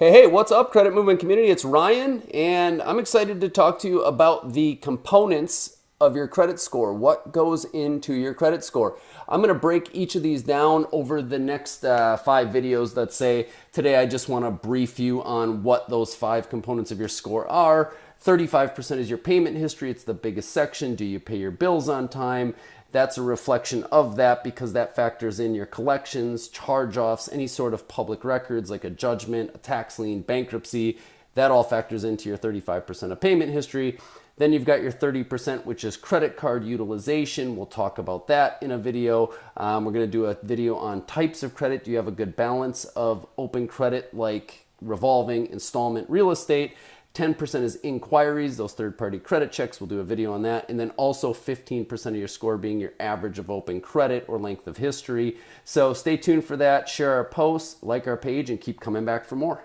Hey, hey, what's up, credit movement community? It's Ryan, and I'm excited to talk to you about the components of your credit score. What goes into your credit score? I'm going to break each of these down over the next uh, five videos that say today I just want to brief you on what those five components of your score are. 35% is your payment history. It's the biggest section. Do you pay your bills on time? That's a reflection of that because that factors in your collections, charge offs, any sort of public records like a judgment, a tax lien, bankruptcy. That all factors into your 35% of payment history. Then you've got your 30%, which is credit card utilization. We'll talk about that in a video. Um, we're going to do a video on types of credit. Do you have a good balance of open credit like revolving, installment, real estate? 10% is inquiries, those third party credit checks. We'll do a video on that. And then also 15% of your score being your average of open credit or length of history. So stay tuned for that. Share our posts, like our page, and keep coming back for more.